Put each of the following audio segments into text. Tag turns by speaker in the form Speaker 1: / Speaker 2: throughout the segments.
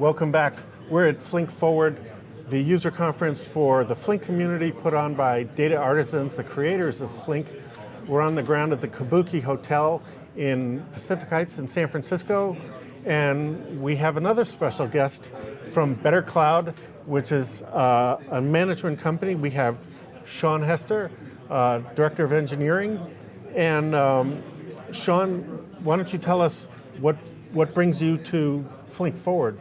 Speaker 1: Welcome back. We're at Flink Forward, the user conference for the Flink community put on by data artisans, the creators of Flink. We're on the ground at the Kabuki Hotel in Pacific Heights in San Francisco. And we have another special guest from Better Cloud, which is uh, a management company. We have Sean Hester, uh, Director of Engineering. And um, Sean, why don't you tell us what, what brings you to Flink Forward?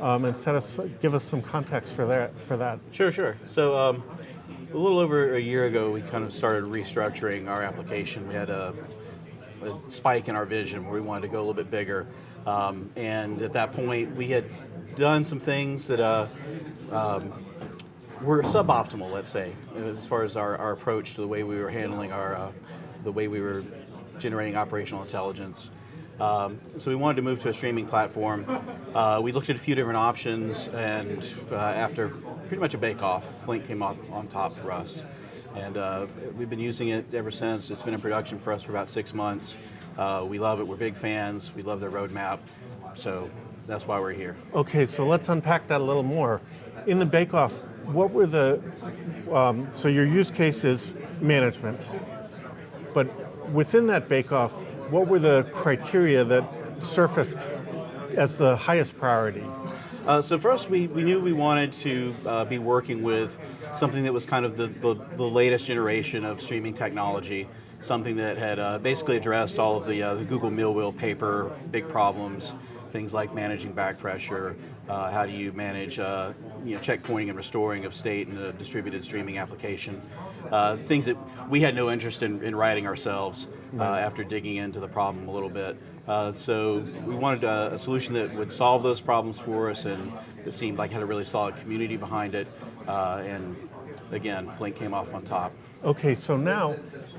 Speaker 1: Um, and set us, give us some context for that. For that.
Speaker 2: Sure, sure. So um, a little over a year ago, we kind of started restructuring our application. We had a, a spike in our vision where we wanted to go a little bit bigger. Um, and at that point, we had done some things that uh, um, were suboptimal, let's say, as far as our, our, approach to the way we were handling our, uh, the way we were generating operational intelligence. Um, so we wanted to move to a streaming platform. Uh, we looked at a few different options, and uh, after pretty much a bake-off, Flink came up on top for us. And uh, we've been using it ever since. It's been in production for us for about six months. Uh, we love it, we're big fans, we love their roadmap, so that's why we're here.
Speaker 1: Okay, so let's unpack that a little more. In the bake-off, what were the, um, so your use case is management, but within that bake-off, what were the criteria that surfaced as the highest priority?
Speaker 2: Uh, so us, we, we knew we wanted to uh, be working with something that was kind of the, the, the, latest generation of streaming technology, something that had uh, basically addressed all of the, uh, the Google MillWheel paper, big problems, things like managing back pressure, uh, how do you manage uh, you know, checkpointing and restoring of state in a distributed streaming application. Uh, things that we had no interest in, in writing ourselves uh, after digging into the problem a little bit. Uh, so we wanted a, a, solution that would solve those problems for us and that seemed like had a really solid community behind it. Uh, and again, Flink came off on top.
Speaker 1: Okay, so now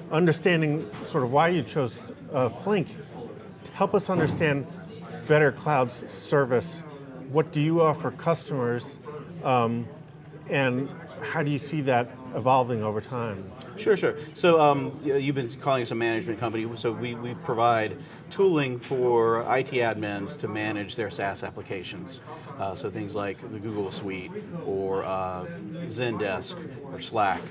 Speaker 1: understanding sort of why you chose uh, Flink, help us understand Better Cloud's service. What do you offer customers um, and how do you see that evolving over time?
Speaker 2: Sure, sure. So um, you've been calling us a management company, so we, we provide tooling for IT admins to manage their SaaS applications. Uh, so things like the Google Suite or uh, Zendesk or Slack.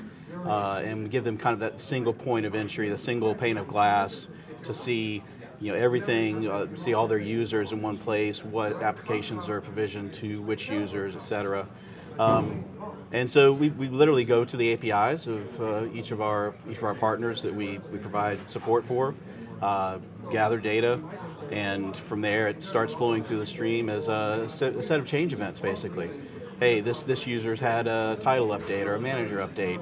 Speaker 2: Uh, and give them kind of that single point of entry, the single pane of glass to see you know, everything, uh, see all their users in one place, what applications are provisioned to which users, et cetera. Um, and so we, we literally go to the APIs of uh, each of our each of our partners that we, we provide support for, uh, gather data, and from there it starts flowing through the stream as a set, a set of change events basically. Hey, this, this user's had a title update or a manager update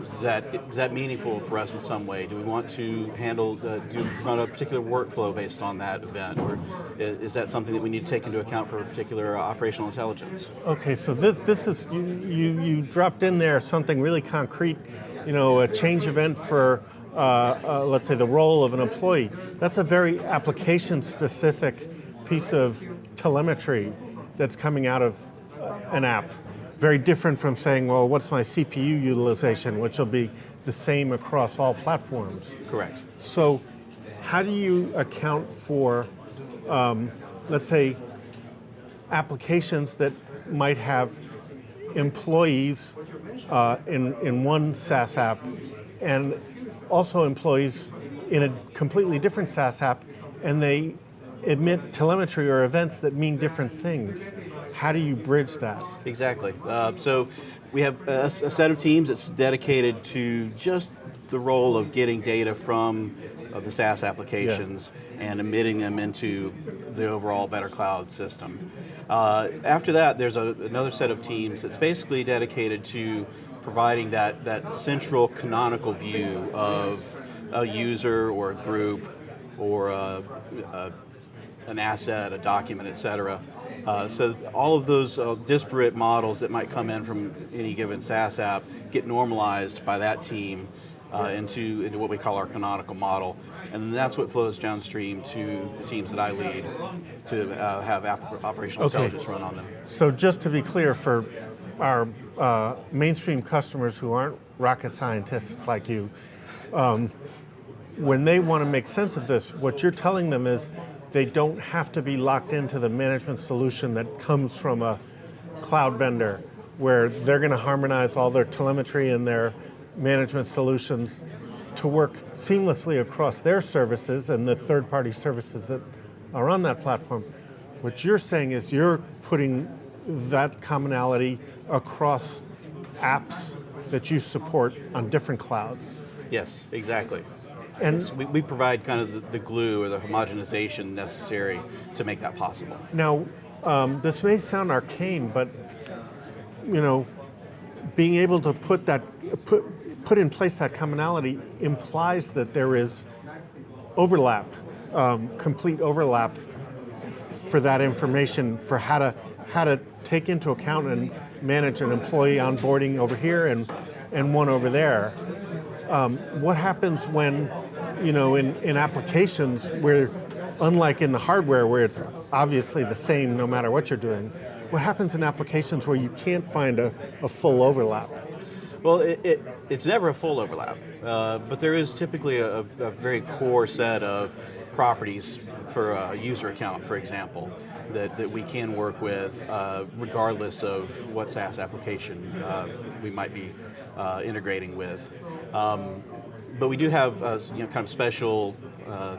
Speaker 2: is that, is that meaningful for us in some way? Do we want to handle, uh, do run a particular workflow based on that event? Or is that something that we need to take into account for a particular operational intelligence?
Speaker 1: Okay, so this, this is, you, you, you dropped in there something really concrete, you know, a change event for uh, uh, let's say the role of an employee. That's a very application specific piece of telemetry that's coming out of uh, an app very different from saying, well, what's my CPU utilization, which will be the same across all platforms.
Speaker 2: Correct.
Speaker 1: So how do you account for, um, let's say, applications that might have employees uh, in, in one SaaS app and also employees in a completely different SaaS app and they emit telemetry or events that mean different things. How do you bridge that?
Speaker 2: Exactly. Uh, so we have a, a, set of teams that's dedicated to just the role of getting data from uh, the SaaS applications yeah. and emitting them into the overall Better Cloud system. Uh, after that, there's a, another set of teams that's basically dedicated to providing that, that central canonical view of a user or a group or a, a an asset, a document, et cetera. Uh, so all of those uh, disparate models that might come in from any given SaaS app get normalized by that team uh, into, into what we call our canonical model. And that's what flows downstream to the teams that I lead to uh, have operational okay. intelligence run on them.
Speaker 1: So just to be clear for our uh, mainstream customers who aren't rocket scientists like you, um, when they want to make sense of this, what you're telling them is they don't have to be locked into the management solution that comes from a cloud vendor where they're going to harmonize all their telemetry and their management solutions to work seamlessly across their services and the third-party services that are on that platform. What you're saying is you're putting that commonality across apps that you support on different clouds.
Speaker 2: Yes, exactly.
Speaker 1: And
Speaker 2: So we, we provide kind of the, the glue or the homogenization necessary to make that possible.
Speaker 1: Now, um, this may sound arcane, but you know, being able to put that put put in place that commonality implies that there is overlap, um, complete overlap for that information for how to how to take into account and manage an employee onboarding over here and and one over there. Um, what happens when, you know, in, in applications where, unlike in the hardware where it's obviously the same no matter what you're doing, what happens in applications where you can't find a, a full overlap?
Speaker 2: Well, it, it, it's never a full overlap, uh, but there is typically a, a very core set of properties for a user account, for example, that, that we can work with uh, regardless of what SaaS application uh, we might be uh, integrating with. Um, but we do have uh, you know kind of special uh,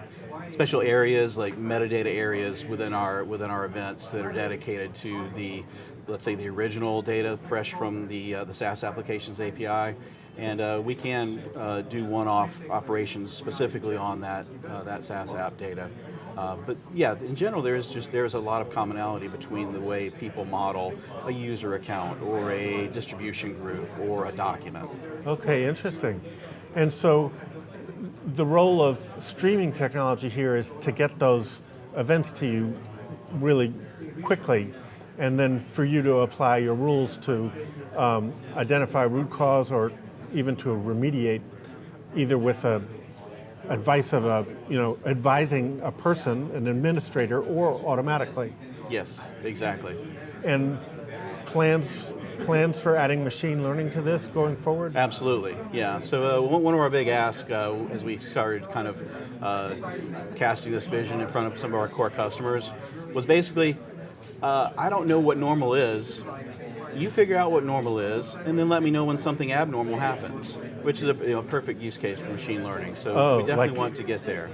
Speaker 2: special areas like metadata areas within our within our events that are dedicated to the let's say the original data fresh from the uh, the SaaS applications API and uh, we can uh, do one-off operations specifically on that uh, that SaaS app data. Uh, but yeah, in general, there is just there's a lot of commonality between the way people model a user account or a distribution group or a document.
Speaker 1: Okay, interesting. And so the role of streaming technology here is to get those events to you really quickly and then for you to apply your rules to um, identify root cause or even to remediate either with a advice of a, you know, advising a person, an administrator, or automatically.
Speaker 2: Yes, exactly.
Speaker 1: And plans plans for adding machine learning to this going forward?
Speaker 2: Absolutely, yeah. So uh, one of our big asks uh, as we started kind of uh, casting this vision in front of some of our core customers was basically, uh, I don't know what normal is. You figure out what normal is, and then let me know when something abnormal happens, which is a you know, perfect use case for machine learning. So
Speaker 1: Oh,
Speaker 2: we definitely
Speaker 1: like-
Speaker 2: want to get there.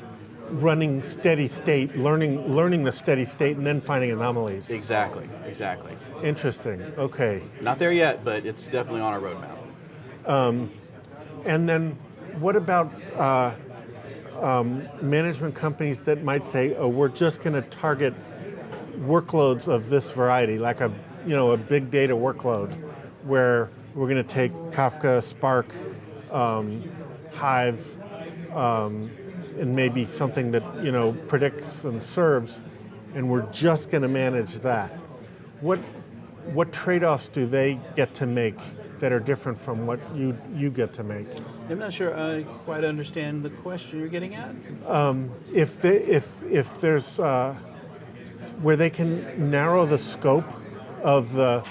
Speaker 1: Running steady state, learning learning the steady state, and then finding anomalies.
Speaker 2: Exactly, exactly.
Speaker 1: Interesting. Okay.
Speaker 2: Not there yet, but it's definitely on our roadmap.
Speaker 1: And then what about uh, um, management companies that might say, "Oh, we're just going to target workloads of this variety, like a you know a big data workload, where we're going to take Kafka, Spark, um, Hive, um, and maybe something that you know predicts and serves, and we're just going to manage that." What what trade-offs do they get to make that are different from what you you get to make?
Speaker 2: I'm not sure I quite understand the question you're getting at.
Speaker 1: if they, if if there's uh, where they can narrow the scope of the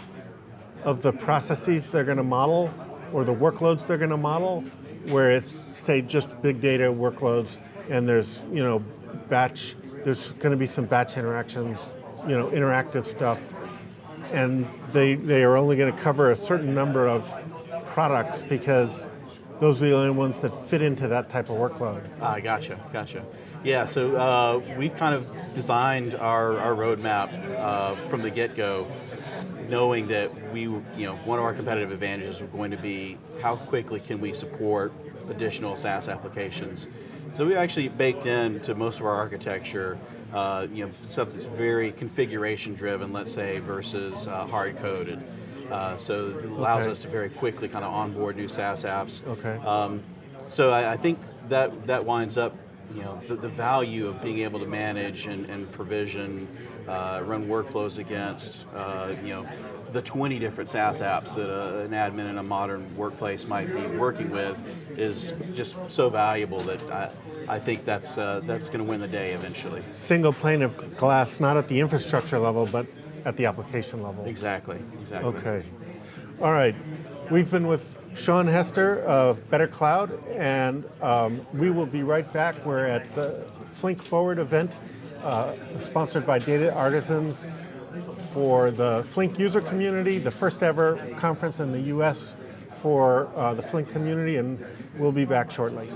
Speaker 1: of the processes they're going to model or the workloads they're going to model, where it's say just big data workloads and there's you know batch there's going to be some batch interactions, you know interactive stuff, and they they are only going to cover a certain number of products because those are the only ones that fit into that type of workload.
Speaker 2: Ah, gotcha, gotcha. Yeah, so uh, we've kind of designed our, our roadmap uh, from the get-go, knowing that we, you know, one of our competitive advantages was going to be how quickly can we support additional SaaS applications. So we actually baked into most of our architecture, uh, you know, stuff that's very configuration-driven, let's say, versus uh, hard-coded. Uh, so it allows
Speaker 1: Okay.
Speaker 2: us to very quickly kind of onboard new SaaS apps.
Speaker 1: Okay.
Speaker 2: Um, so I, I think that that winds up, you know, the, the value of being able to manage and, and provision, uh, run workflows against, uh, you know, the 20 different SaaS apps that uh an admin in a modern workplace might be working with is just so valuable that I, I think that's uh, that's going to win the day eventually.
Speaker 1: single pane of glass, not at the infrastructure level, but at the application level.
Speaker 2: Exactly. Exactly.
Speaker 1: Okay. All right. We've been with Sean Hester of Better Cloud, and um, we will be right back. We're at the Flink Forward event uh, sponsored by Data Artisans for the Flink user community, the first ever conference in the US for uh, the Flink community, and we'll be back shortly.